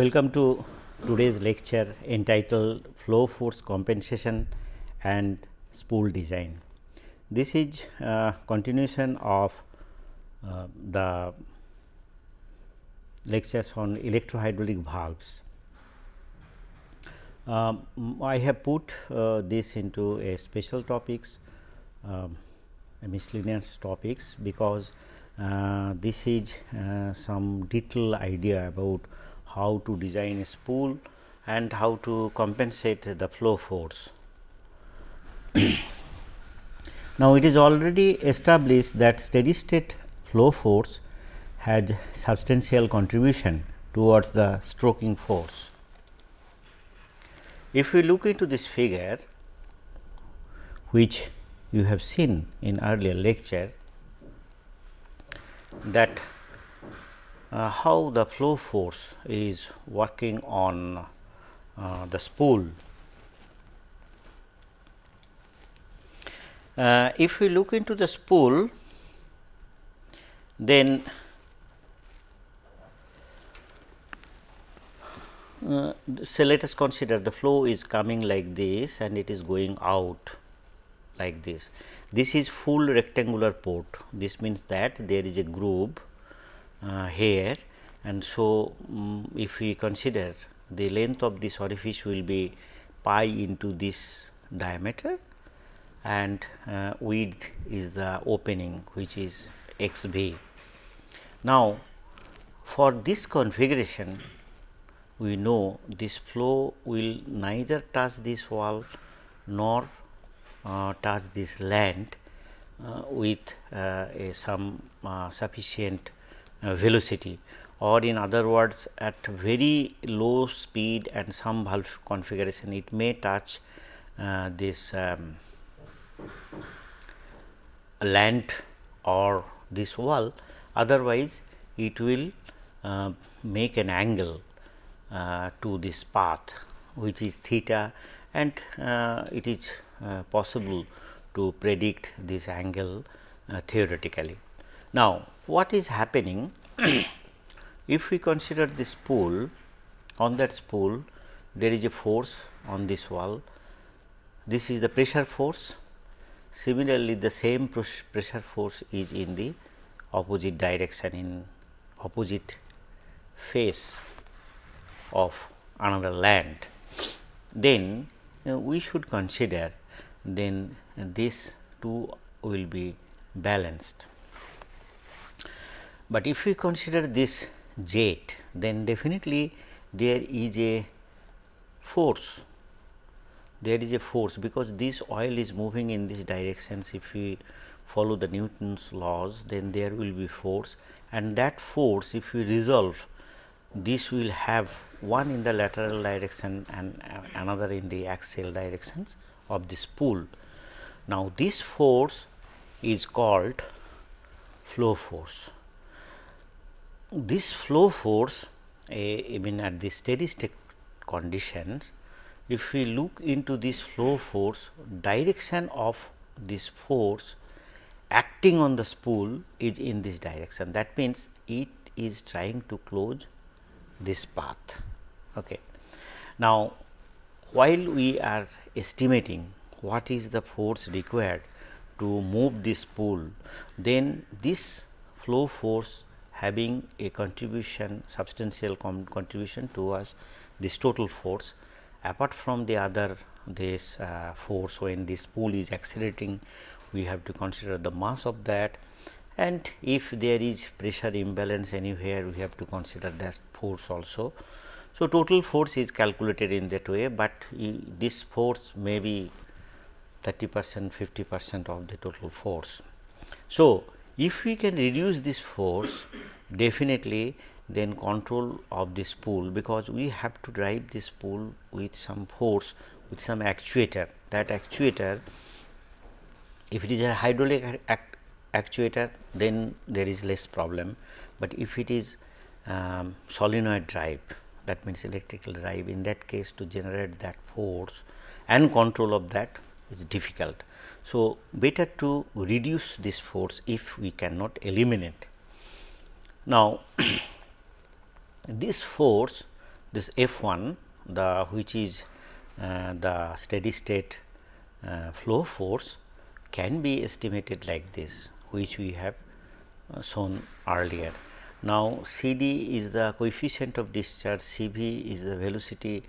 Welcome to today's lecture entitled Flow Force Compensation and Spool Design. This is a continuation of uh, the lectures on electrohydraulic valves. Um, I have put uh, this into a special topics, um, a miscellaneous topics because uh, this is uh, some detailed idea about how to design a spool and how to compensate the flow force. now, it is already established that steady state flow force has substantial contribution towards the stroking force. If we look into this figure which you have seen in earlier lecture that how the flow force is working on uh, the spool. Uh, if we look into the spool, then uh, so let us consider the flow is coming like this and it is going out like this. This is full rectangular port. This means that there is a groove uh, here and so um, if we consider the length of this orifice will be pi into this diameter and uh, width is the opening which is x b. Now, for this configuration we know this flow will neither touch this wall nor uh, touch this land uh, with uh, some uh, sufficient uh, velocity or in other words at very low speed and some valve configuration it may touch uh, this um, land or this wall otherwise it will uh, make an angle uh, to this path which is theta and uh, it is uh, possible to predict this angle theoretically. Now, what is happening if we consider this spool on that spool there is a force on this wall. This is the pressure force. Similarly the same pressure force is in the opposite direction in opposite face of another land. Then uh, we should consider then uh, this two will be balanced but if we consider this jet, then definitely there is a force, there is a force because this oil is moving in this directions. If we follow the Newton's laws, then there will be force and that force if we resolve this will have one in the lateral direction and another in the axial directions of this spool. Now, this force is called flow force this flow force uh, even at the steady state conditions if we look into this flow force direction of this force acting on the spool is in this direction. That means it is trying to close this path. Okay. Now while we are estimating what is the force required to move this spool then this flow force having a contribution substantial contribution towards this total force apart from the other this uh, force when this spool is accelerating we have to consider the mass of that and if there is pressure imbalance anywhere we have to consider that force also. So, total force is calculated in that way, but this force may be 30 percent 50 percent of the total force. So, if we can reduce this force definitely then control of this spool because we have to drive this spool with some force with some actuator that actuator if it is a hydraulic act actuator then there is less problem, but if it is um, solenoid drive that means electrical drive in that case to generate that force and control of that is difficult. So, better to reduce this force if we cannot eliminate. Now, this force this F 1 the which is uh, the steady state uh, flow force can be estimated like this which we have uh, shown earlier. Now, C d is the coefficient of discharge, C v is the velocity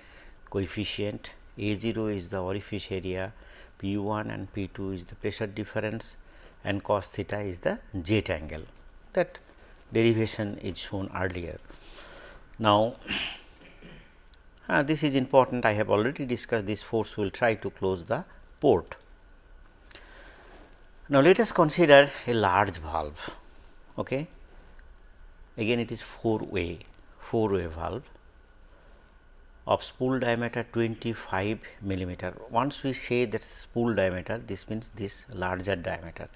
coefficient, A 0 is the orifice area, P 1 and P 2 is the pressure difference and cos theta is the jet angle that derivation is shown earlier. Now, uh, this is important I have already discussed this force will try to close the port. Now, let us consider a large valve. Okay. Again it is 4 way, 4 way valve of spool diameter 25 millimeter. Once we say that spool diameter, this means this larger diameter,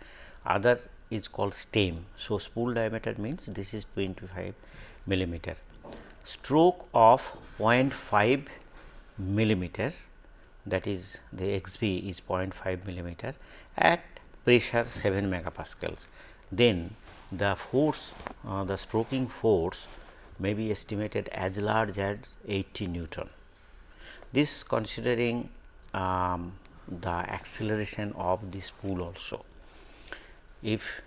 other is called stem. So, spool diameter means this is 25 millimeter. Stroke of 0.5 millimeter that is the x b is 0.5 millimeter at pressure 7 megapascals. Then the force uh, the stroking force may be estimated as large as 80 Newton. This considering um, the acceleration of this spool also. If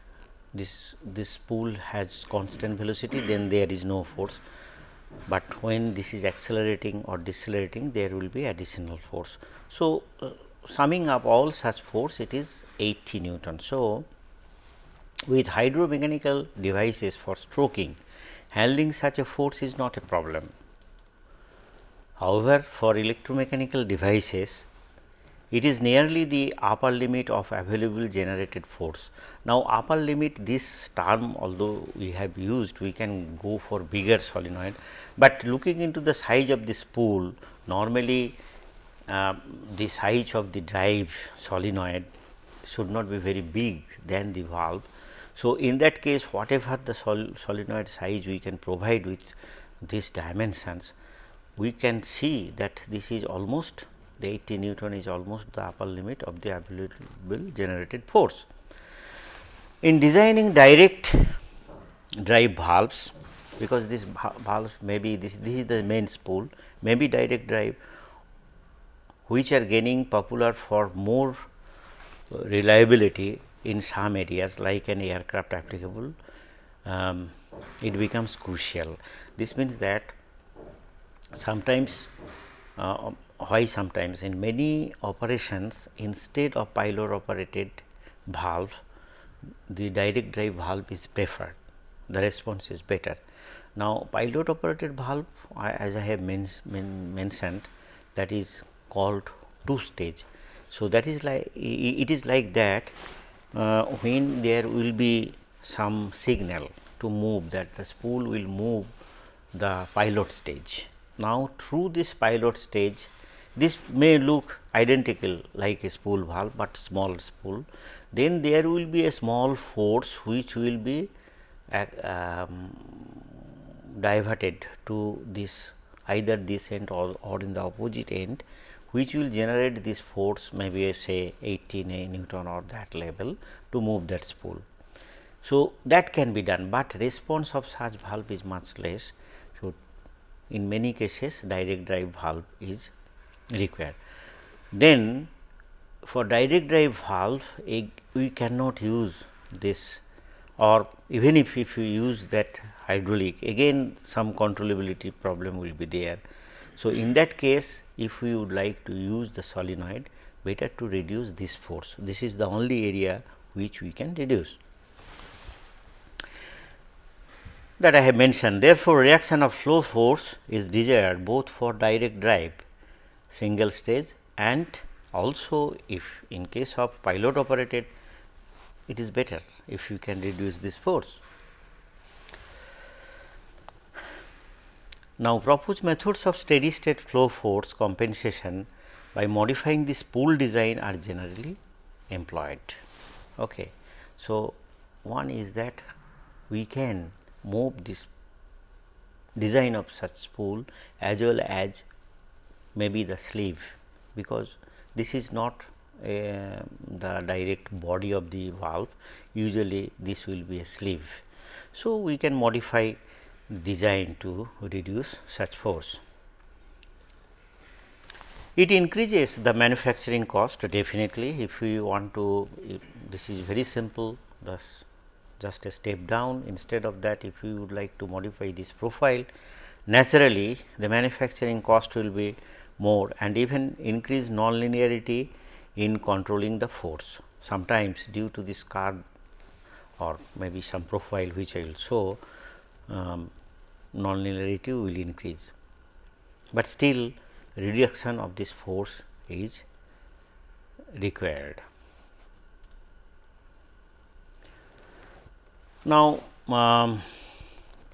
this this spool has constant velocity then there is no force, but when this is accelerating or decelerating there will be additional force. So, uh, summing up all such force it is 80 Newton. So, with hydromechanical devices for stroking handling such a force is not a problem. However, for electromechanical devices it is nearly the upper limit of available generated force. Now, upper limit this term although we have used we can go for bigger solenoid, but looking into the size of this spool normally uh, the size of the drive solenoid should not be very big than the valve so, in that case whatever the sol solenoid size we can provide with these dimensions, we can see that this is almost the 80 Newton is almost the upper limit of the available generated force. In designing direct drive valves, because this valve may be this, this is the main spool, may be direct drive which are gaining popular for more reliability in some areas like an aircraft applicable, um, it becomes crucial. This means that sometimes uh, why sometimes in many operations instead of pilot operated valve the direct drive valve is preferred the response is better. Now, pilot operated valve as I have men men mentioned that is called two stage. So, that is like it is like that when there will be some signal to move that the spool will move the pilot stage. Now, through this pilot stage this may look identical like a spool valve, but small spool then there will be a small force which will be uh, um, diverted to this either this end or, or in the opposite end which will generate this force maybe say 18 a Newton or that level to move that spool. So, that can be done, but response of such valve is much less. So, in many cases direct drive valve is required. Then for direct drive valve we cannot use this or even if, if you use that hydraulic again some controllability problem will be there. So, in that case if we would like to use the solenoid better to reduce this force. This is the only area which we can reduce that I have mentioned. Therefore, reaction of flow force is desired both for direct drive single stage and also if in case of pilot operated it is better if you can reduce this force. Now, proposed methods of steady state flow force compensation by modifying this spool design are generally employed. Okay. So, one is that we can move this design of such spool as well as maybe the sleeve, because this is not uh, the direct body of the valve usually this will be a sleeve. So, we can modify design to reduce such force. It increases the manufacturing cost definitely if we want to this is very simple thus just a step down instead of that if you would like to modify this profile naturally the manufacturing cost will be more and even increase nonlinearity in controlling the force. Sometimes due to this curve or maybe some profile which I will show um, nonlinearity will increase, but still reduction of this force is required. Now, um,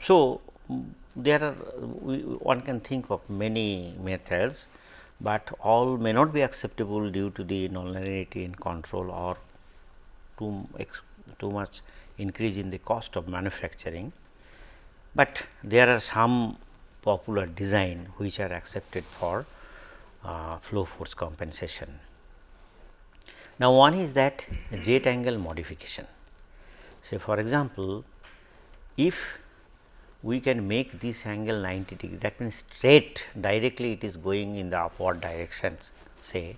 so there are we, one can think of many methods, but all may not be acceptable due to the nonlinearity in control or too too much increase in the cost of manufacturing, but there are some popular design which are accepted for uh, flow force compensation. Now, one is that jet angle modification. Say for example, if we can make this angle 90 degree that means straight directly it is going in the upward directions say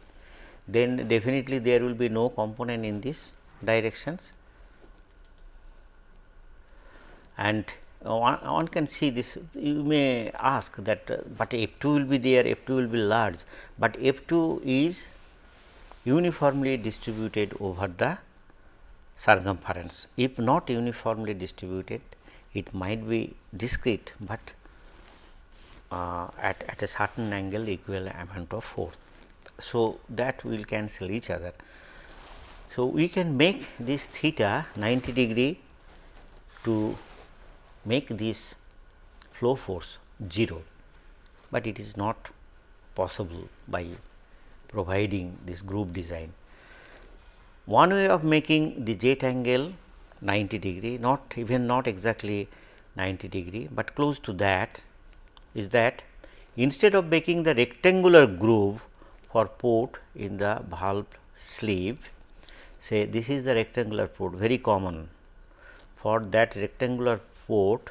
then definitely there will be no component in this directions and one, one can see this you may ask that uh, but f 2 will be there f 2 will be large, but f 2 is uniformly distributed over the circumference. If not uniformly distributed it might be discrete, but uh, at, at a certain angle equal amount of force. So, that will cancel each other. So, we can make this theta 90 degree to make this flow force 0, but it is not possible by providing this groove design. One way of making the jet angle 90 degree not even not exactly 90 degree, but close to that is that instead of making the rectangular groove for port in the valve sleeve say this is the rectangular port very common for that rectangular port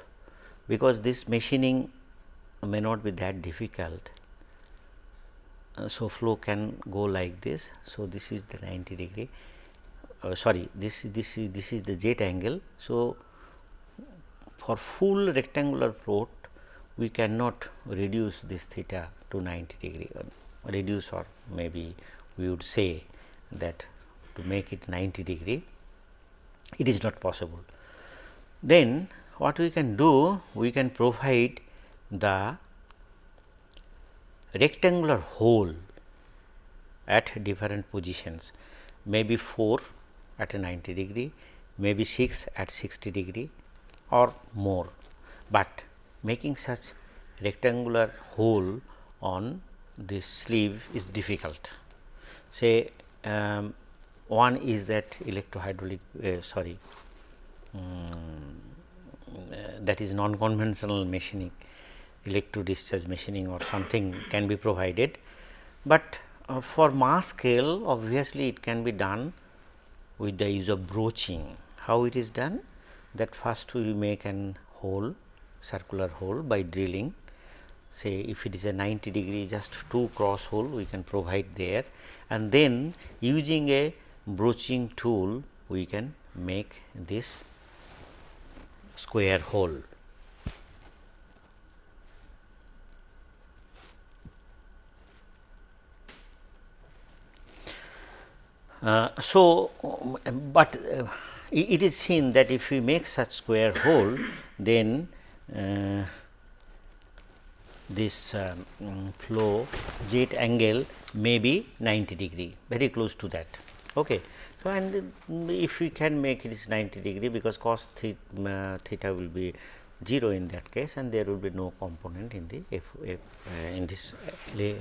because this machining may not be that difficult. Uh, so, flow can go like this. So, this is the 90 degree uh, sorry this this is this is the jet angle. So, for full rectangular port we cannot reduce this theta to 90 degree or reduce or maybe we would say that to make it 90 degree it is not possible. Then what we can do? We can provide the rectangular hole at different positions, maybe 4 at a 90 degree, maybe 6 at 60 degree or more, but making such rectangular hole on this sleeve is difficult. Say um, one is that electrohydraulic uh, sorry um, that is non conventional machining electro discharge machining or something can be provided, but uh, for mass scale obviously it can be done with the use of broaching. How it is done? That first we make an hole circular hole by drilling say if it is a 90 degree just two cross hole we can provide there and then using a broaching tool we can make this square hole. Uh, so, but uh, it is seen that if we make such square hole, then uh, this um, flow jet angle may be 90 degree, very close to that. Okay. So, and if we can make it is 90 degree because cos theta, theta will be 0 in that case and there will be no component in the uh, in this uh,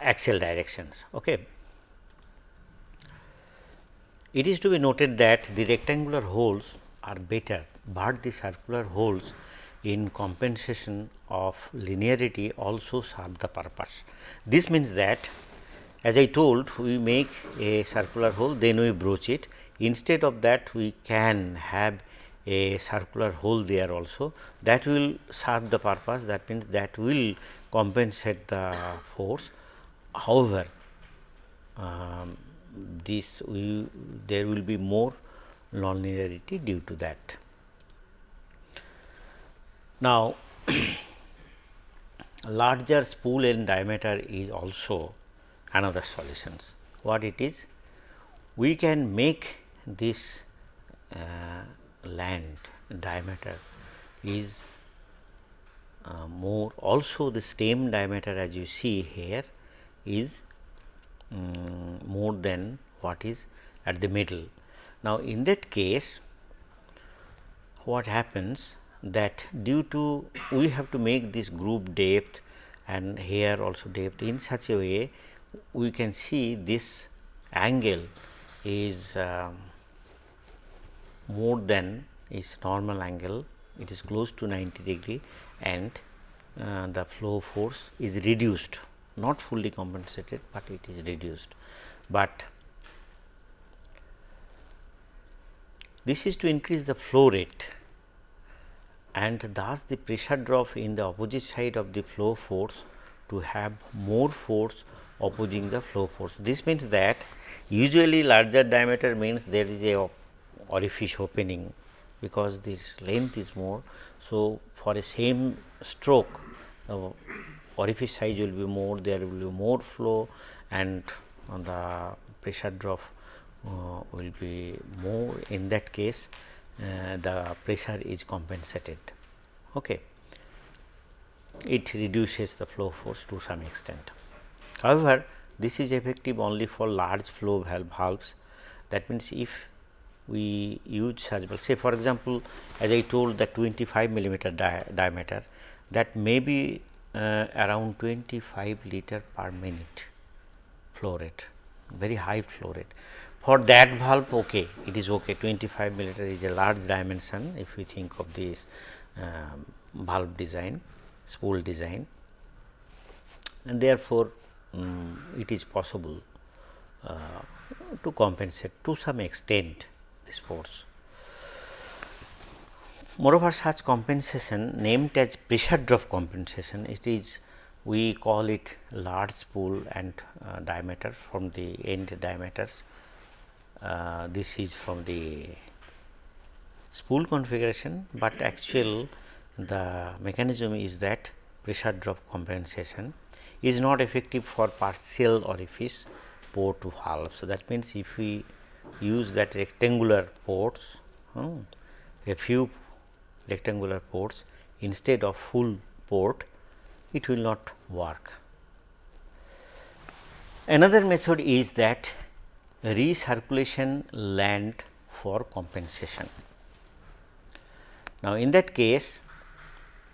axial directions. Okay. It is to be noted that the rectangular holes are better, but the circular holes in compensation of linearity also serve the purpose. This means that as I told we make a circular hole then we broach it. Instead of that we can have a circular hole there also. That will serve the purpose. That means that will compensate the force. However, um, this we, there will be more nonlinearity due to that. Now, larger spool end diameter is also another solutions. What it is? We can make this uh, land diameter is uh, more also the stem diameter as you see here is um, more than what is at the middle. Now, in that case what happens that due to we have to make this groove depth and here also depth in such a way we can see this angle is uh, more than its normal angle. It is close to 90 degree and uh, the flow force is reduced. Not fully compensated, but it is reduced. But this is to increase the flow rate. And thus the pressure drop in the opposite side of the flow force to have more force opposing the flow force. This means that usually larger diameter means there is a orifice opening because this length is more. So, for a same stroke uh, orifice size will be more, there will be more flow and the pressure drop uh, will be more in that case uh, the pressure is compensated. Okay. It reduces the flow force to some extent. However, this is effective only for large flow valve valves that means if we use such well say for example, as I told that 25 millimeter di diameter that may be uh, around 25 liter per minute flow rate, very high flow rate. For that valve, okay, it is okay. 25 milliliter is a large dimension if we think of this um, valve design, spool design, and therefore, um, it is possible uh, to compensate to some extent this force. Moreover, such compensation named as pressure drop compensation, it is we call it large spool and uh, diameter from the end diameters. Uh, this is from the spool configuration, but actual the mechanism is that pressure drop compensation is not effective for partial orifice port to valve. So, that means, if we use that rectangular ports, hmm, a few rectangular ports instead of full port, it will not work. Another method is that recirculation land for compensation. Now, in that case,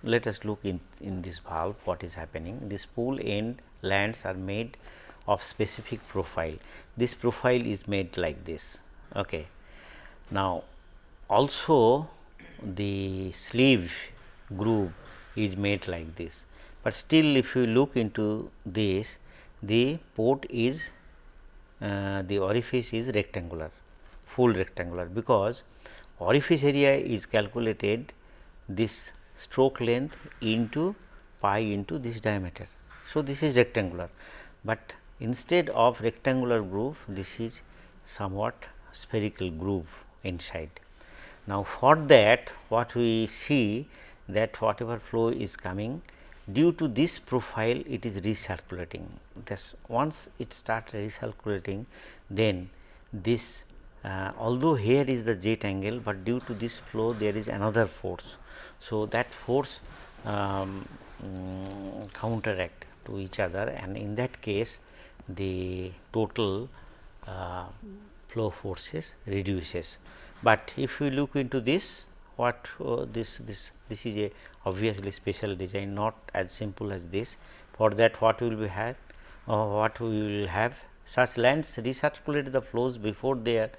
let us look in, in this valve what is happening. This spool end lands are made of specific profile. This profile is made like this. Okay. Now, also the sleeve groove is made like this, but still if you look into this the port is uh, the orifice is rectangular full rectangular because orifice area is calculated this stroke length into pi into this diameter. So, this is rectangular, but instead of rectangular groove this is somewhat spherical groove inside. Now, for that what we see that whatever flow is coming due to this profile it is recirculating. Thus, once it starts recirculating then this uh, although here is the jet angle, but due to this flow there is another force. So, that force um, um, counteract to each other and in that case the total uh, flow forces reduces. But if we look into this what uh, this this this is a obviously special design not as simple as this. For that what will be had uh, what we will have? Such lands recirculate the flows before their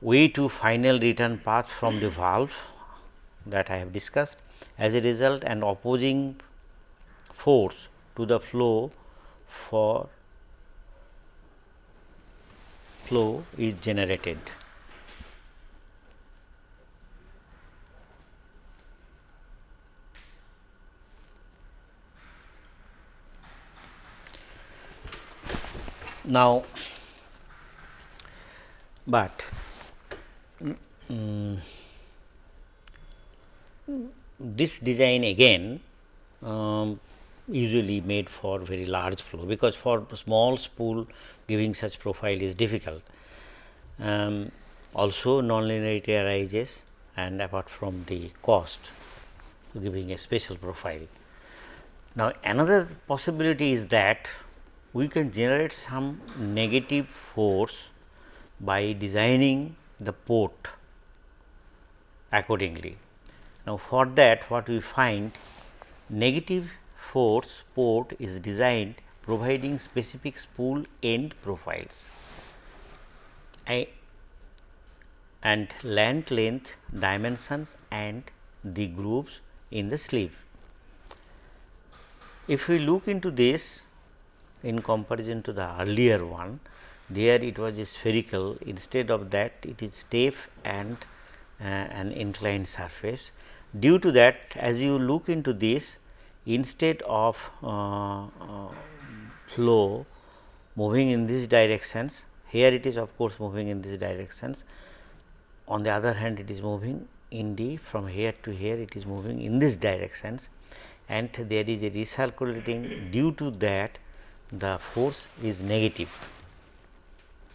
way to final return path from the valve that I have discussed as a result and opposing force to the flow for flow is generated. Now, but um, this design again um, usually made for very large flow because for small spool giving such profile is difficult. Um, also nonlinearity arises and apart from the cost giving a special profile. Now, another possibility is that we can generate some negative force by designing the port accordingly. Now, for that what we find negative force port is designed providing specific spool end profiles I, and land length dimensions and the grooves in the sleeve. If we look into this in comparison to the earlier one, there it was spherical instead of that it is stiff and uh, an inclined surface. Due to that as you look into this instead of uh, uh, flow moving in these directions here it is of course moving in these directions. On the other hand it is moving in the from here to here it is moving in these directions. And there is a recirculating due to that the force is negative.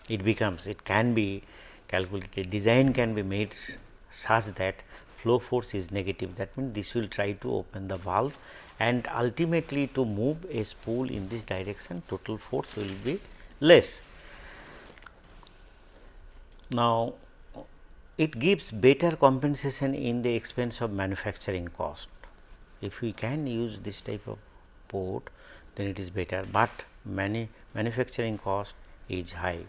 It becomes it can be calculated design can be made such that flow force is negative that means this will try to open the valve and ultimately to move a spool in this direction total force will be less. Now, it gives better compensation in the expense of manufacturing cost. If we can use this type of port then it is better, but many manufacturing cost is high.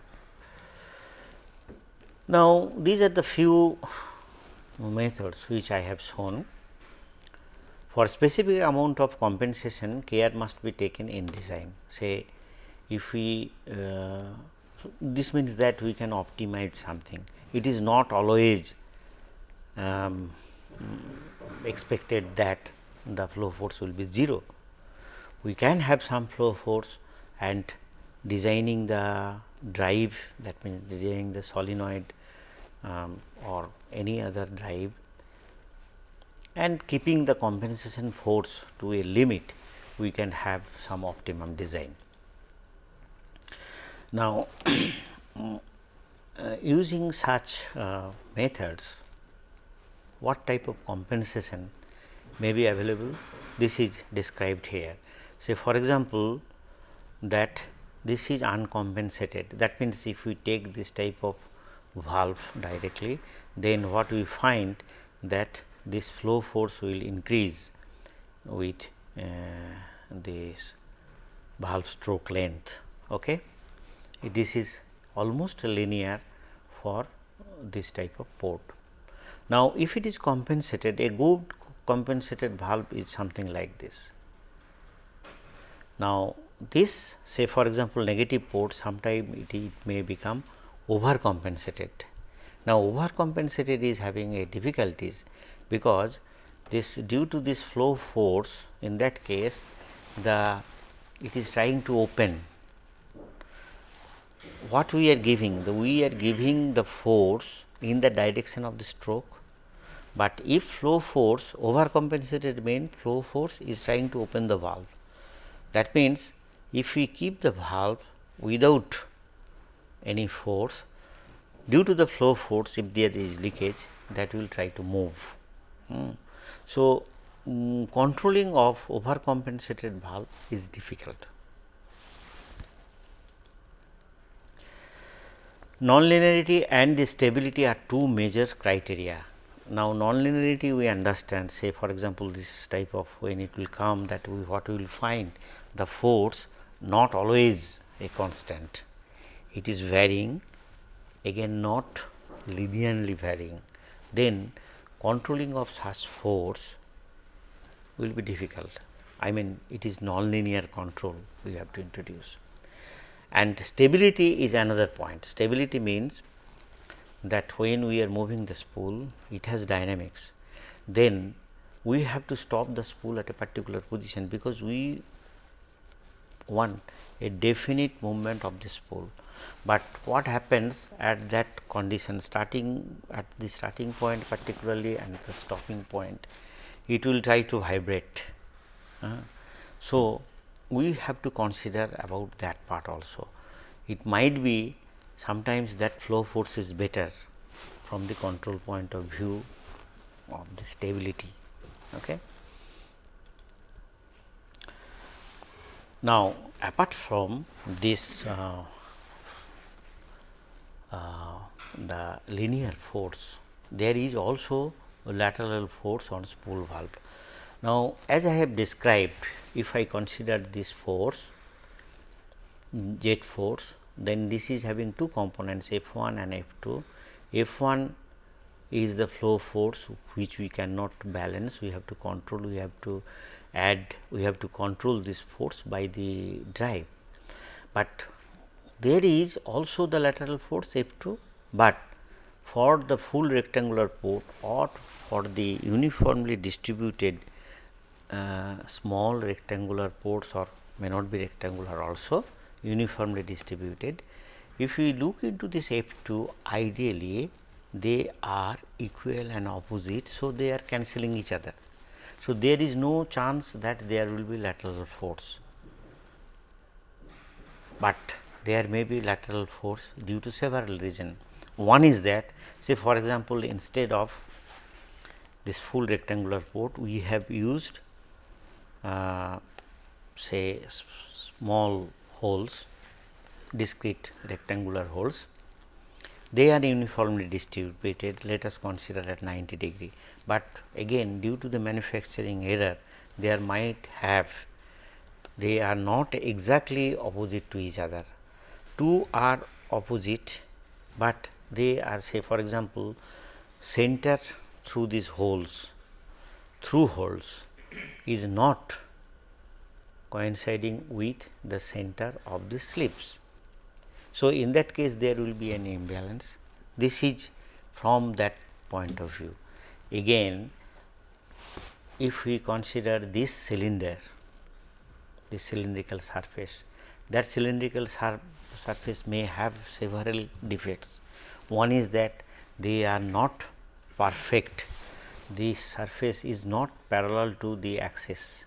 Now, these are the few methods which I have shown. For specific amount of compensation care must be taken in design. Say if we uh, this means that we can optimize something. It is not always um, expected that the flow force will be 0. We can have some flow force and designing the drive that means designing the solenoid um, or any other drive and keeping the compensation force to a limit we can have some optimum design. Now, uh, using such uh, methods what type of compensation may be available this is described here. Say for example, that this is uncompensated that means if we take this type of valve directly then what we find that this flow force will increase with uh, this valve stroke length. Okay. This is almost linear for this type of port. Now, if it is compensated a good compensated valve is something like this. Now, this say for example, negative port sometime it, it may become overcompensated. Now, overcompensated is having a difficulties because this due to this flow force in that case the it is trying to open what we are giving the we are giving the force in the direction of the stroke, but if flow force overcompensated means flow force is trying to open the valve. That means, if we keep the valve without any force due to the flow force if there is leakage that will try to move. Hmm. So, um, controlling of overcompensated valve is difficult. Nonlinearity and the stability are two major criteria. Now, nonlinearity we understand say for example, this type of when it will come that we what we will find the force not always a constant it is varying again not linearly varying then controlling of such force will be difficult. I mean it is nonlinear control we have to introduce and stability is another point. Stability means that when we are moving the spool it has dynamics then we have to stop the spool at a particular position because we want a definite movement of the spool, but what happens at that condition starting at the starting point particularly and the stopping point it will try to vibrate. Uh, so, we have to consider about that part also. It might be sometimes that flow force is better from the control point of view of the stability. Okay. Now, apart from this uh, Uh, the linear force, there is also lateral force on spool valve. Now, as I have described, if I consider this force jet force, then this is having two components F 1 and F 2. F 1 is the flow force which we cannot balance, we have to control, we have to add, we have to control this force by the drive. But there is also the lateral force F 2, but for the full rectangular port or for the uniformly distributed uh, small rectangular ports or may not be rectangular also uniformly distributed. If we look into this F 2 ideally they are equal and opposite. So, they are cancelling each other. So, there is no chance that there will be lateral force, but there may be lateral force due to several reasons. One is that say for example, instead of this full rectangular port we have used uh, say small holes discrete rectangular holes. They are uniformly distributed let us consider at 90 degree. But again due to the manufacturing error there might have they are not exactly opposite to each other two are opposite but they are say for example center through these holes through holes is not coinciding with the center of the slips. So, in that case there will be an imbalance this is from that point of view. Again if we consider this cylinder this cylindrical surface that cylindrical sur surface may have several defects. One is that they are not perfect the surface is not parallel to the axis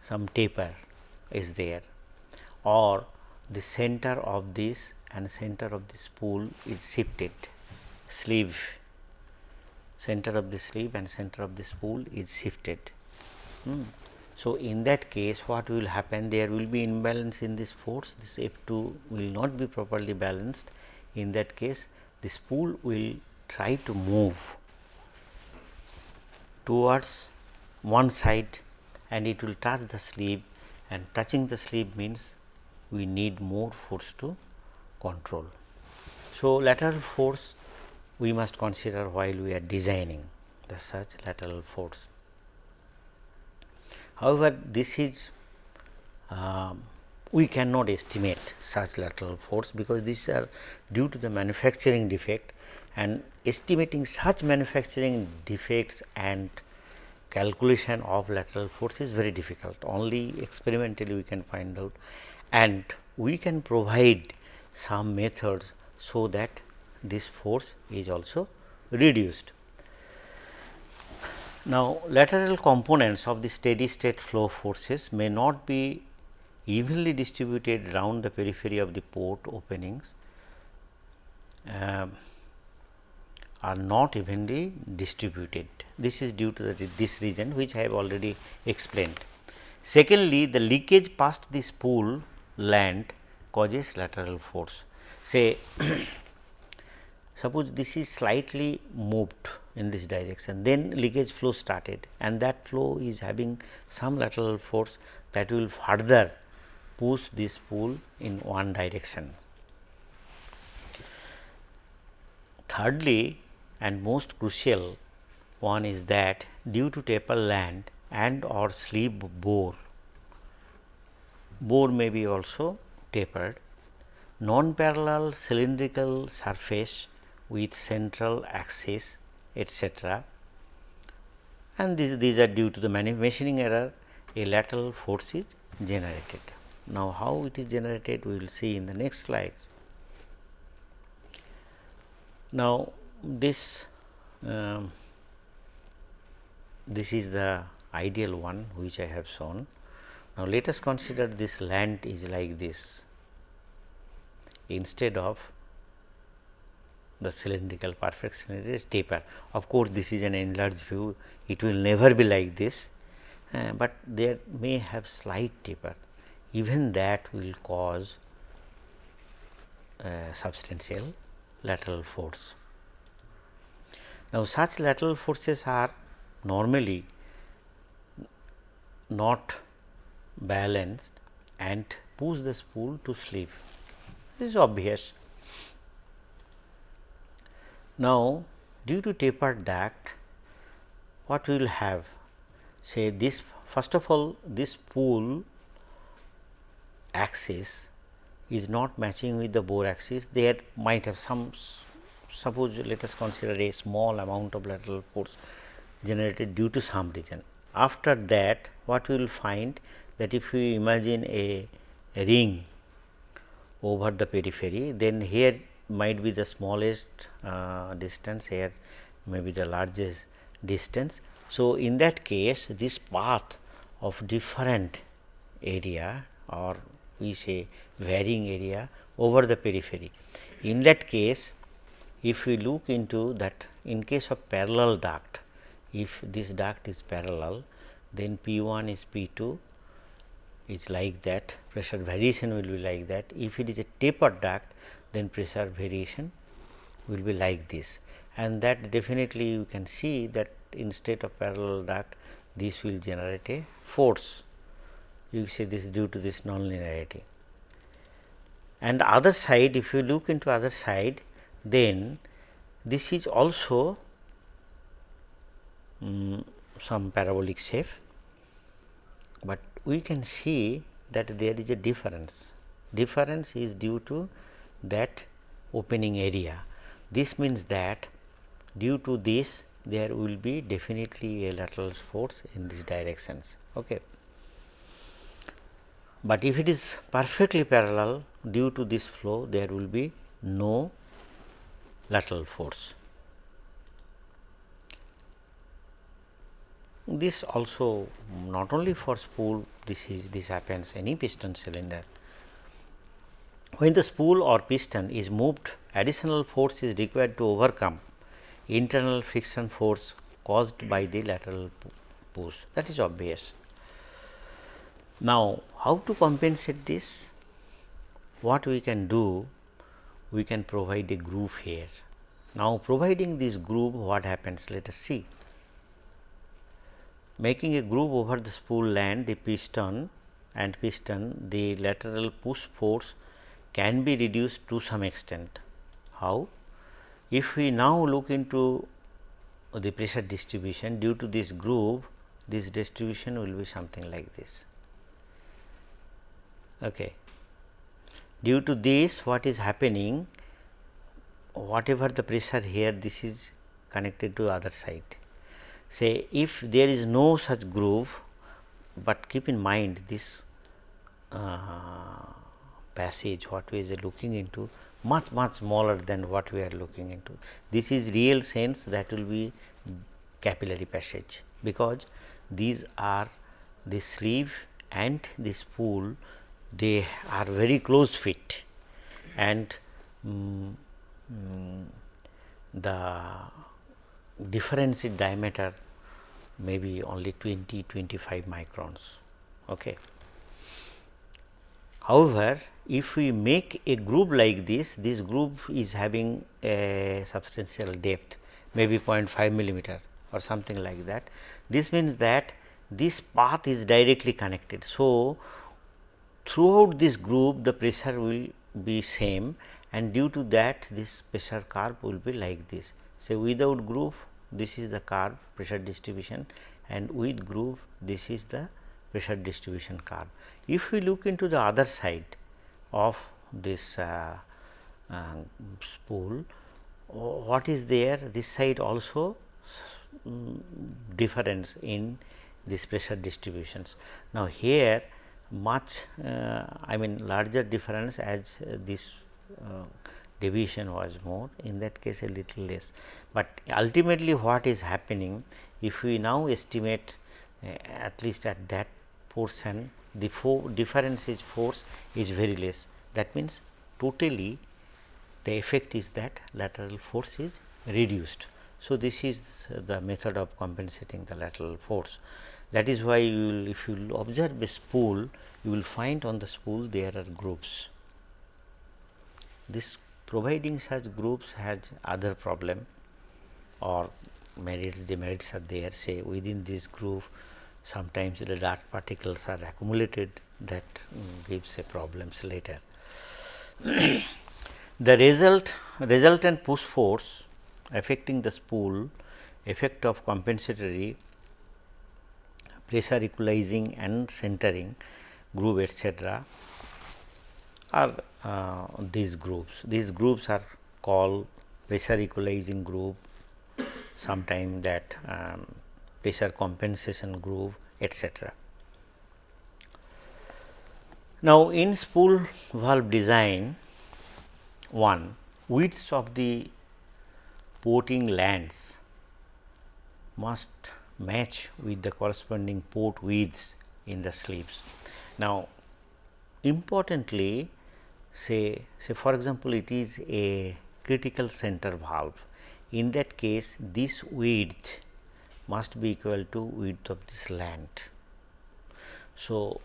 some taper is there or the center of this and center of the spool is shifted sleeve center of the sleeve and center of the spool is shifted. Hmm. So, in that case what will happen there will be imbalance in this force this F 2 will not be properly balanced in that case the spool will try to move towards one side and it will touch the sleeve and touching the sleeve means we need more force to control. So, lateral force we must consider while we are designing the such lateral force. However, this is uh, we cannot estimate such lateral force because these are due to the manufacturing defect and estimating such manufacturing defects and calculation of lateral force is very difficult only experimentally we can find out and we can provide some methods so that this force is also reduced. Now, lateral components of the steady state flow forces may not be evenly distributed around the periphery of the port openings. Uh, are not evenly distributed. This is due to the, this reason which I have already explained. Secondly, the leakage past the spool land causes lateral force. Say suppose this is slightly moved in this direction then leakage flow started and that flow is having some lateral force that will further push this spool in one direction. Thirdly, and most crucial one is that due to taper land and or sleeve bore, bore may be also tapered, non-parallel cylindrical surface with central axis etc. and these, these are due to the machining error a lateral force is generated. Now, how it is generated we will see in the next slide. Now, this um, this is the ideal one which I have shown. Now, let us consider this land is like this instead of the cylindrical perfect cylindrical is taper. Of course, this is an enlarged view it will never be like this, uh, but there may have slight taper even that will cause uh, substantial lateral force. Now, such lateral forces are normally not balanced and push the spool to slip. This is obvious. Now, due to tapered duct, what we will have? Say this first of all this spool axis is not matching with the bore axis. There might have some suppose let us consider a small amount of lateral force generated due to some reason. After that what we will find that if we imagine a, a ring over the periphery then here might be the smallest uh, distance here may be the largest distance. So, in that case this path of different area or we say varying area over the periphery. In that case if we look into that in case of parallel duct if this duct is parallel then P 1 is P 2 is like that pressure variation will be like that. If it is a tapered duct then pressure variation will be like this and that definitely you can see that instead of parallel duct this will generate a force you say this is due to this nonlinearity. And other side if you look into other side then this is also um, some parabolic shape, but we can see that there is a difference. Difference is due to that opening area. This means that due to this there will be definitely a lateral force in these directions. Okay. But if it is perfectly parallel due to this flow there will be no lateral force. This also not only for spool this is this happens any piston cylinder. When the spool or piston is moved additional force is required to overcome internal friction force caused by the lateral push that is obvious. Now, how to compensate this? What we can do? We can provide a groove here. Now, providing this groove what happens? Let us see. Making a groove over the spool land the piston and piston the lateral push force can be reduced to some extent. How? If we now look into the pressure distribution due to this groove this distribution will be something like this. Okay. Due to this what is happening whatever the pressure here this is connected to other side. Say if there is no such groove, but keep in mind this uh, passage what we are looking into much much smaller than what we are looking into. This is real sense that will be capillary passage because these are the sleeve and the spool they are very close fit and um, the difference in diameter may be only 20 25 microns. Okay. However, if we make a groove like this, this groove is having a substantial depth maybe 0.5 millimeter or something like that. This means that this path is directly connected. So, throughout this groove the pressure will be same and due to that this pressure curve will be like this. So, without groove this is the curve pressure distribution and with groove this is the pressure distribution curve. If we look into the other side of this uh, uh, spool, what is there? This side also difference in this pressure distributions. Now, here much uh, I mean larger difference as this uh, deviation was more in that case a little less, but ultimately what is happening if we now estimate uh, at least at that portion the difference is force is very less that means totally the effect is that lateral force is reduced. So, this is the method of compensating the lateral force that is why you will if you observe a spool you will find on the spool there are grooves. This providing such grooves has other problem or merits demerits are there say within this groove sometimes the dart particles are accumulated that um, gives a problems later. the result resultant push force affecting the spool effect of compensatory pressure equalizing and centering groove etc., are uh, these groups. These groups are called pressure equalizing groove, sometime that um, pressure compensation groove etc. Now, in spool valve design one widths of the porting lands must match with the corresponding port widths in the sleeves. Now, importantly say say for example, it is a critical center valve in that case this width must be equal to width of this land. So,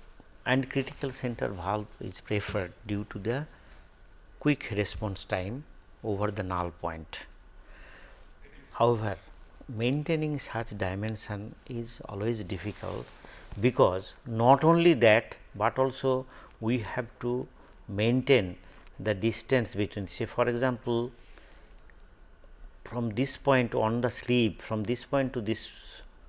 and critical center valve is preferred due to the quick response time over the null point. However, maintaining such dimension is always difficult because not only that, but also we have to maintain the distance between say for example, from this point on the sleeve from this point to this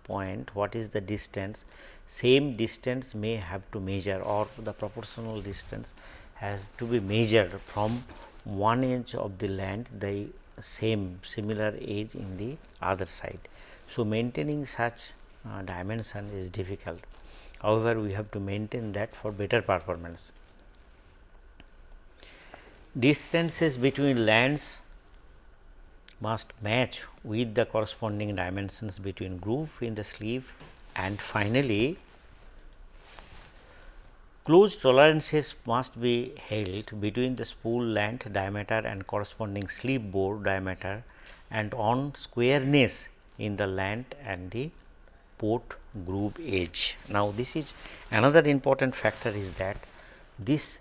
point what is the distance same distance may have to measure or the proportional distance has to be measured from one edge of the land the same similar edge in the other side. So, maintaining such uh, dimension is difficult. However, we have to maintain that for better performance. Distances between lands must match with the corresponding dimensions between groove in the sleeve and finally, closed tolerances must be held between the spool length diameter and corresponding sleeve bore diameter and on squareness in the length and the port groove edge. Now, this is another important factor is that this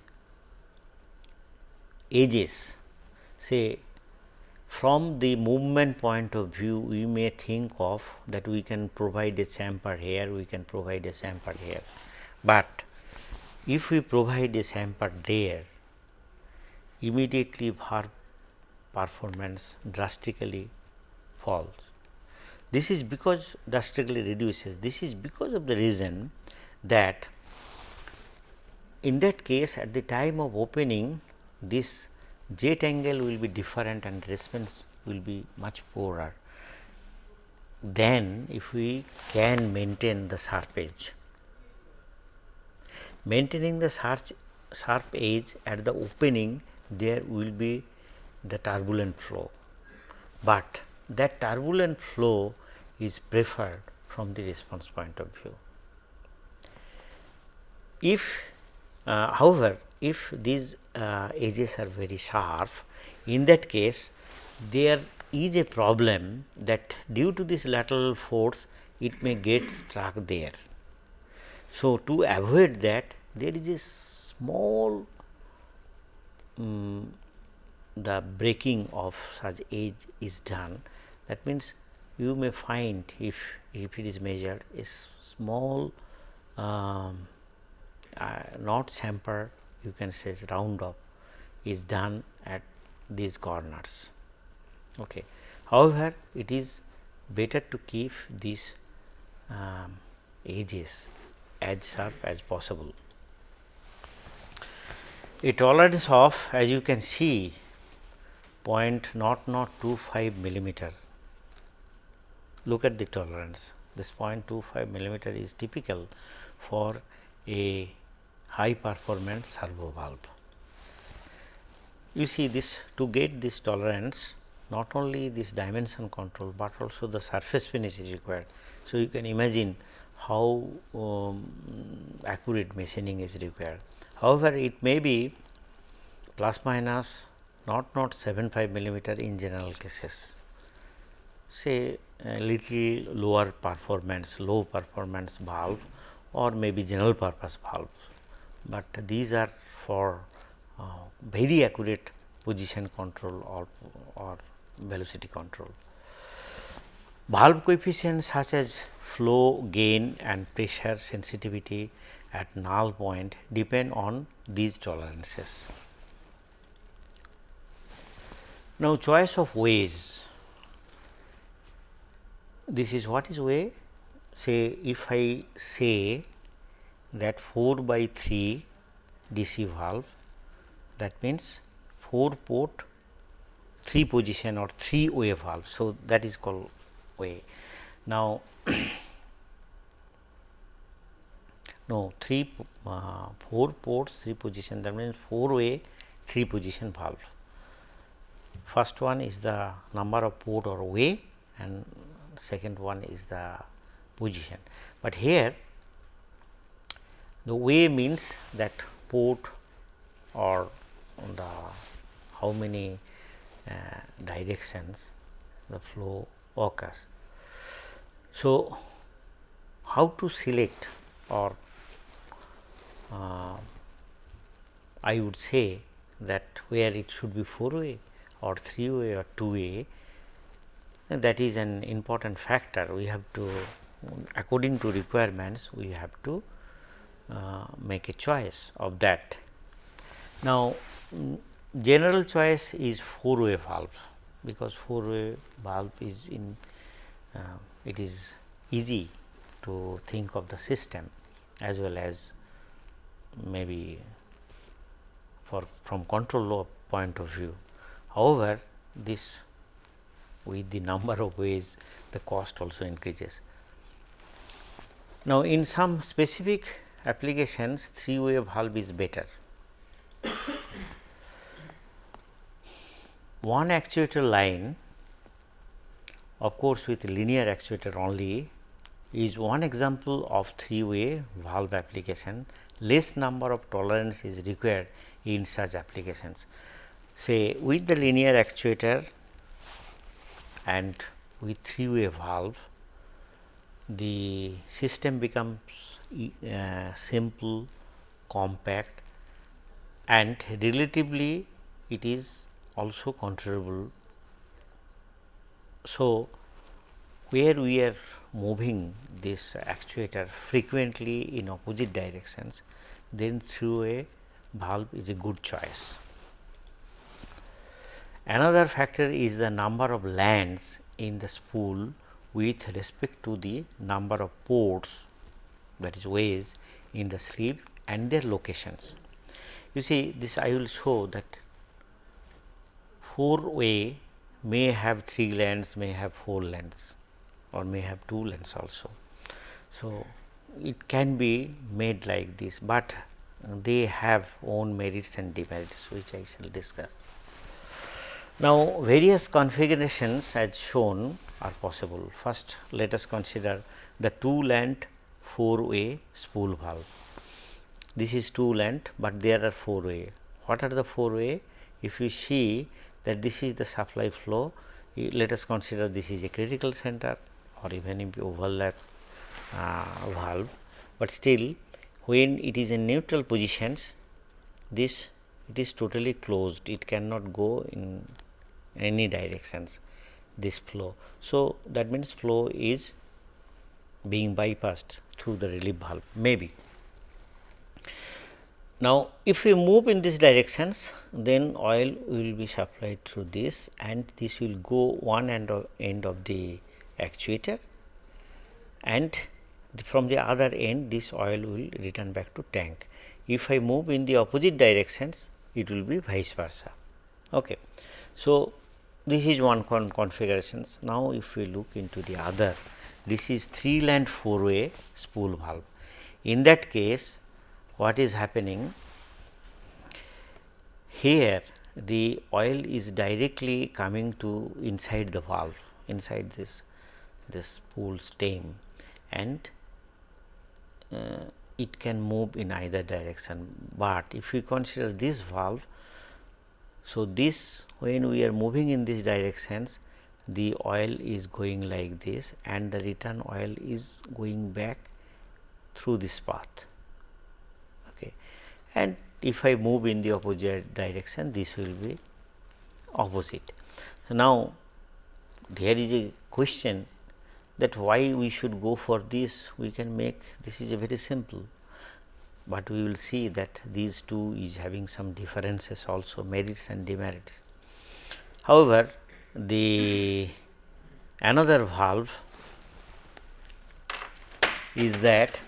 edges say from the movement point of view we may think of that we can provide a chamfer here, we can provide a chamfer here, but if we provide a chamfer there immediately our performance drastically falls. This is because drastically reduces this is because of the reason that in that case at the time of opening this jet angle will be different and response will be much poorer than if we can maintain the sharp edge. Maintaining the sharp, sharp edge at the opening there will be the turbulent flow, but that turbulent flow is preferred from the response point of view. If uh, however, if these uh, edges are very sharp in that case there is a problem that due to this lateral force it may get struck there. So, to avoid that there is a small um, the breaking of such edge is done that means you may find if if it is measured a small um, uh, not chamfer you can say round up is done at these corners. Okay. However, it is better to keep these um, edges as sharp as possible. A tolerance of as you can see point not not 25 millimeter. Look at the tolerance this 0.25 millimeter is typical for a high performance servo valve. You see this to get this tolerance not only this dimension control, but also the surface finish is required. So, you can imagine how um, accurate machining is required. However, it may be plus minus not not 75 millimeter in general cases say a little lower performance low performance valve or maybe general purpose valve, but these are for uh, very accurate position control or, or velocity control. Valve coefficients such as flow gain and pressure sensitivity at null point depend on these tolerances. Now, choice of ways this is what is way say if I say that 4 by 3 DC valve that means 4 port 3 position or 3 way valve. So, that is called way. Now, no 3 uh, 4 ports 3 position that means 4 way 3 position valve. First one is the number of port or way and second one is the position. But here the way means that port or the how many uh, directions the flow occurs. So, how to select or uh, I would say that where it should be 4 way or 3 way or 2 way that is an important factor we have to according to requirements we have to make a choice of that. Now, general choice is 4 way valve because 4 way valve is in uh, it is easy to think of the system as well as maybe for from control point of view. However, this with the number of ways the cost also increases. Now, in some specific applications three way valve is better. One actuator line of course, with linear actuator only is one example of three way valve application less number of tolerance is required in such applications. Say with the linear actuator and with three way valve the system becomes uh, simple, compact and relatively it is also controllable. So, where we are moving this actuator frequently in opposite directions, then three way valve is a good choice. Another factor is the number of lands in the spool with respect to the number of ports that is ways in the sleeve and their locations. You see this I will show that 4 way may have 3 lands, may have 4 lands or may have 2 lands also. So, it can be made like this, but they have own merits and demerits which I shall discuss. Now, various configurations as shown are possible. First, let us consider the two land four way spool valve. This is two land, but there are four way. What are the four way? If you see that this is the supply flow, let us consider this is a critical center or even overlap uh, valve, but still when it is in neutral positions, this it is totally closed, it cannot go in any directions this flow. So, that means flow is being bypassed through the relief valve maybe. Now, if we move in these directions then oil will be supplied through this and this will go one end of, end of the actuator and from the other end this oil will return back to tank. If I move in the opposite directions it will be vice versa. Okay. So, this is one con configurations. Now, if we look into the other, this is 3 land 4 way spool valve. In that case, what is happening here the oil is directly coming to inside the valve inside this this spool stem and uh, it can move in either direction, but if we consider this valve. So, this when we are moving in this directions the oil is going like this and the return oil is going back through this path. Okay. And if I move in the opposite direction this will be opposite. So, now there is a question that why we should go for this we can make this is a very simple, but we will see that these two is having some differences also merits and demerits. However, the another valve is that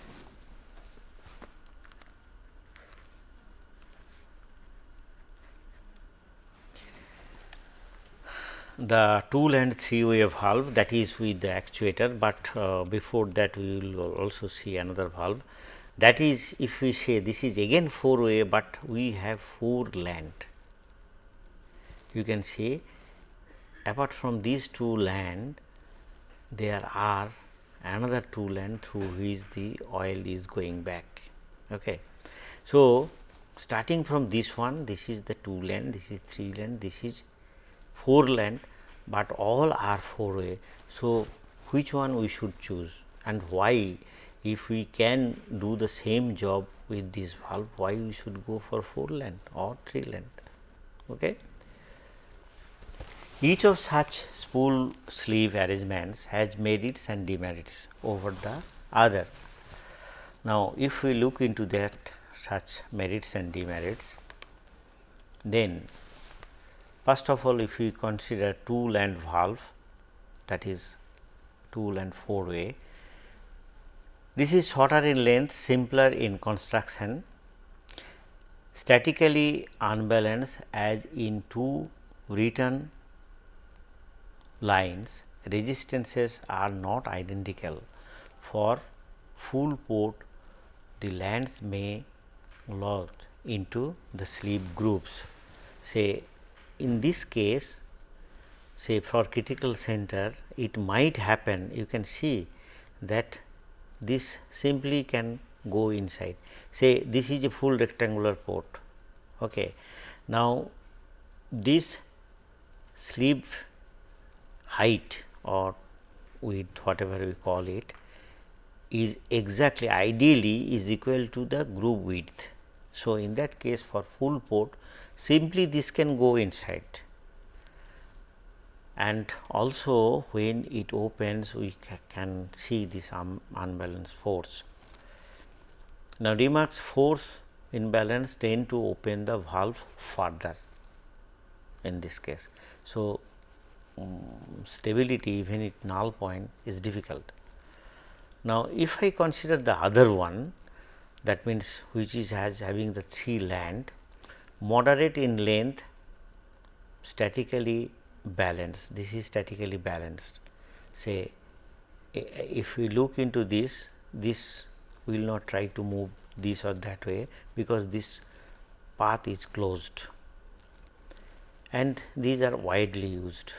the two land three way valve that is with the actuator, but uh, before that we will also see another valve that is if we say this is again 4 way, but we have 4 land. You can see apart from these two land there are another two land through which the oil is going back. Okay. So, starting from this one this is the two land, this is three land, this is 4 land, but all are 4 way. So, which one we should choose and why if we can do the same job with this valve why we should go for 4 land or 3 land. Okay. Each of such spool sleeve arrangements has merits and demerits over the other. Now, if we look into that such merits and demerits, then First of all, if we consider two land valve that is two land 4 way, this is shorter in length, simpler in construction, statically unbalanced as in two return lines resistances are not identical. For full port, the lands may lodge into the sleeve grooves. say in this case say for critical center it might happen you can see that this simply can go inside say this is a full rectangular port. Okay. Now, this sleeve height or width whatever we call it is exactly ideally is equal to the groove width. So, in that case for full port simply this can go inside and also when it opens we ca can see this um, unbalanced force. Now, remarks force imbalance tend to open the valve further in this case. So, um, stability even at null point is difficult. Now, if I consider the other one that means which is has having the three land moderate in length statically balanced this is statically balanced say if we look into this this will not try to move this or that way because this path is closed and these are widely used.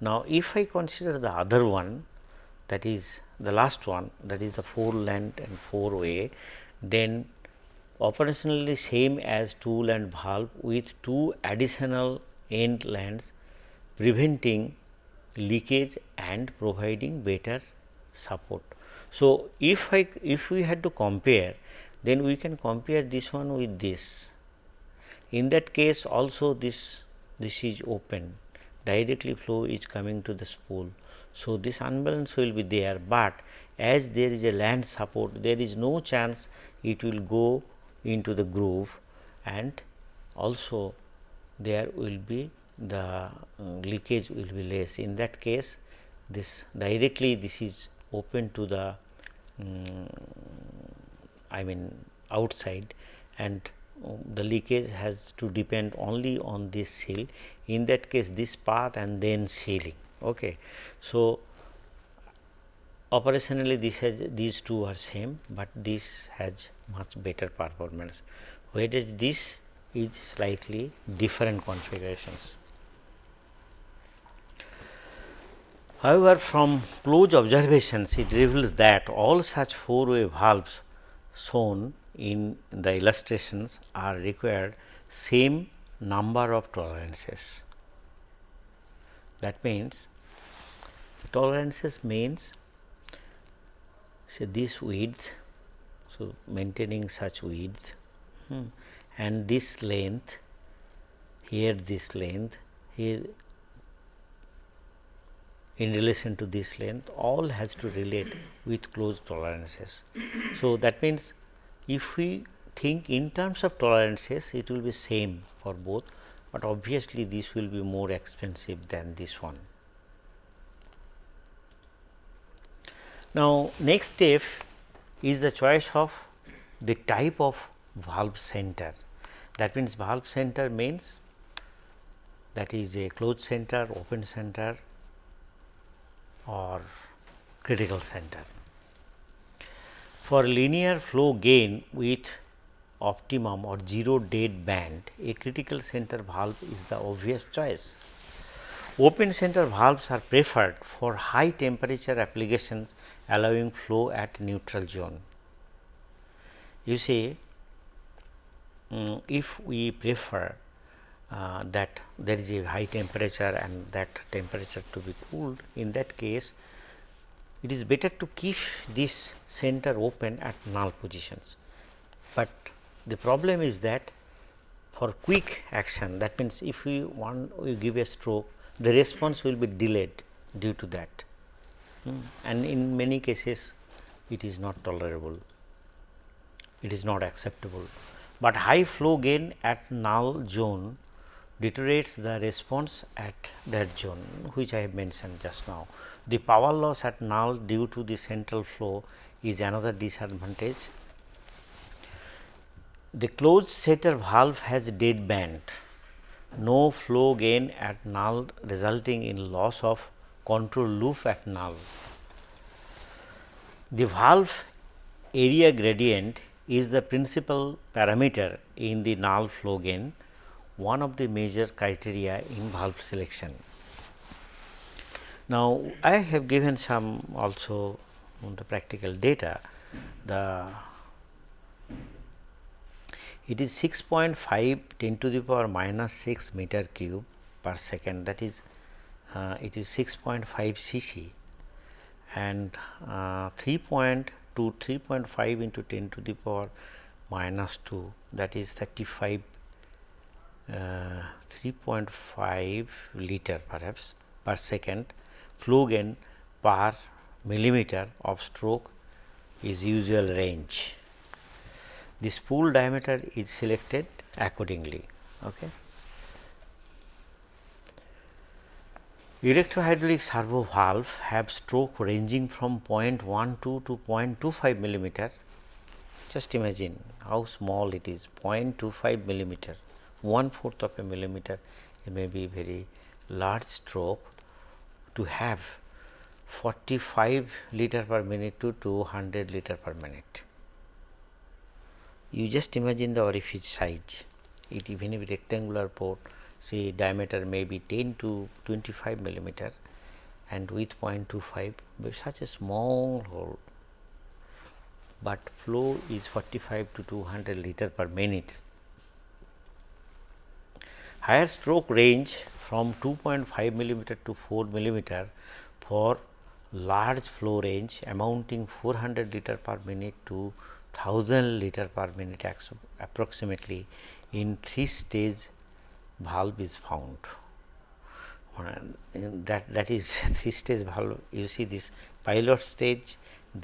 Now, if I consider the other one that is the last one that is the 4 land and 4 way then operationally same as two land valve with two additional end lands preventing leakage and providing better support. So, if I if we had to compare then we can compare this one with this. In that case also this this is open directly flow is coming to the spool. So, this unbalance will be there, but as there is a land support there is no chance it will go into the groove and also there will be the uh, leakage will be less. In that case this directly this is open to the um, I mean outside and the leakage has to depend only on this seal in that case this path and then sealing. Okay. So, operationally this has these two are same, but this has much better performance whereas this is slightly different configurations. However, from close observations it reveals that all such four way valves shown in the illustrations are required same number of tolerances. That means tolerances means say this width, so maintaining such width hmm, and this length here this length here in relation to this length all has to relate with close tolerances. So, that means if we think in terms of tolerances it will be same for both, but obviously this will be more expensive than this one. Now, next step is the choice of the type of valve center. That means, valve center means that is a closed center, open center or critical center. For linear flow gain with optimum or 0 dead band, a critical center valve is the obvious choice. Open center valves are preferred for high temperature applications allowing flow at neutral zone. You see, um, if we prefer uh, that there is a high temperature and that temperature to be cooled, in that case it is better to keep this center open at null positions. But the problem is that for quick action that means, if we want we give a stroke the response will be delayed due to that mm. and in many cases it is not tolerable, it is not acceptable. But high flow gain at null zone deteriorates the response at that zone which I have mentioned just now. The power loss at null due to the central flow is another disadvantage. The closed center valve has dead band, no flow gain at null resulting in loss of control loop at null. The valve area gradient is the principal parameter in the null flow gain one of the major criteria in valve selection. Now, I have given some also on the practical data. The it is 6.5 10 to the power minus 6 meter cube per second. That is uh, it is 6.5 cc and uh, 3.2 3.5 into 10 to the power minus 2 that is 35 uh, 3.5 liter perhaps per second flow gain per millimeter of stroke is usual range. The spool diameter is selected accordingly. Okay. Electrohydraulic servo valve have stroke ranging from 0.12 to 0.25 millimeter. Just imagine how small it is 0.25 millimeter one fourth of a millimeter it may be very large stroke to have 45 liter per minute to 200 liter per minute. You just imagine the orifice size, it even if rectangular port say diameter may be 10 to 25 millimeter and width 0.25 such a small hole, but flow is 45 to 200 liter per minute higher stroke range from 2.5 millimeter to 4 millimeter for large flow range amounting 400 liter per minute to 1000 liter per minute approximately in 3 stage valve is found. that that is 3 stage valve you see this pilot stage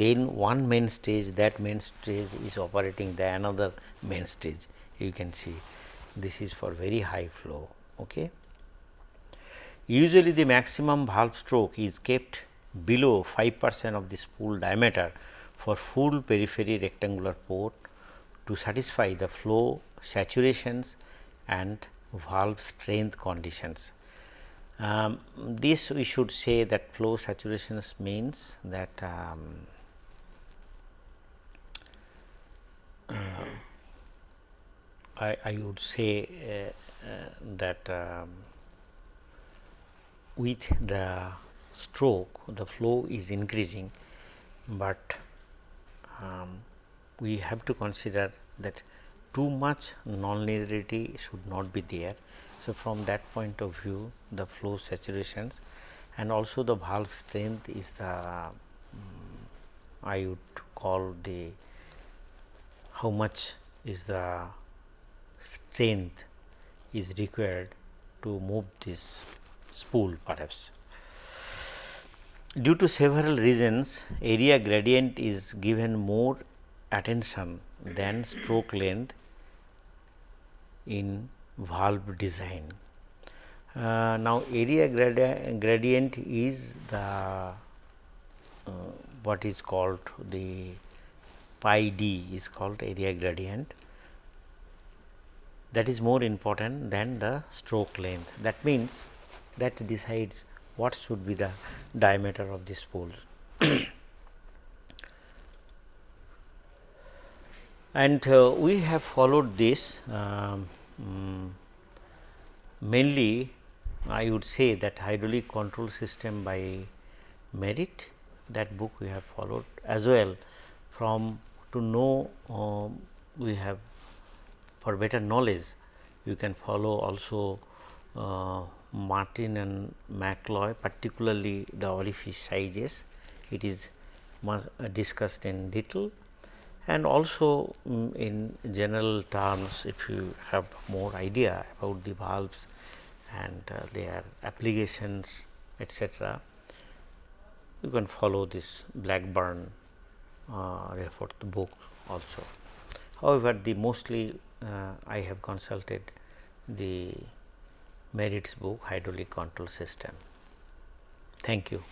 then one main stage that main stage is operating the another main stage you can see this is for very high flow. Okay. Usually the maximum valve stroke is kept below 5 percent of the spool diameter for full periphery rectangular port to satisfy the flow saturations and valve strength conditions. Um, this we should say that flow saturations means that um, I, I would say uh, uh, that um, with the stroke the flow is increasing, but um, we have to consider that too much nonlinearity should not be there. So, from that point of view the flow saturations and also the valve strength is the um, I would call the how much is the strength is required to move this spool perhaps. Due to several reasons area gradient is given more attention than stroke length in valve design. Uh, now, area gradi gradient is the uh, what is called the pi d is called area gradient that is more important than the stroke length. That means, that decides what should be the diameter of the spools. and uh, we have followed this um, um, mainly I would say that hydraulic control system by Merritt that book we have followed as well from to know uh, we have for better knowledge you can follow also uh, Martin and McCloy particularly the orifice sizes it is discussed in detail and also um, in general terms if you have more idea about the valves and uh, their applications etc., you can follow this Blackburn uh, book also. However, the mostly uh, Uh, I have consulted the Merritt's book hydraulic control system. Thank you.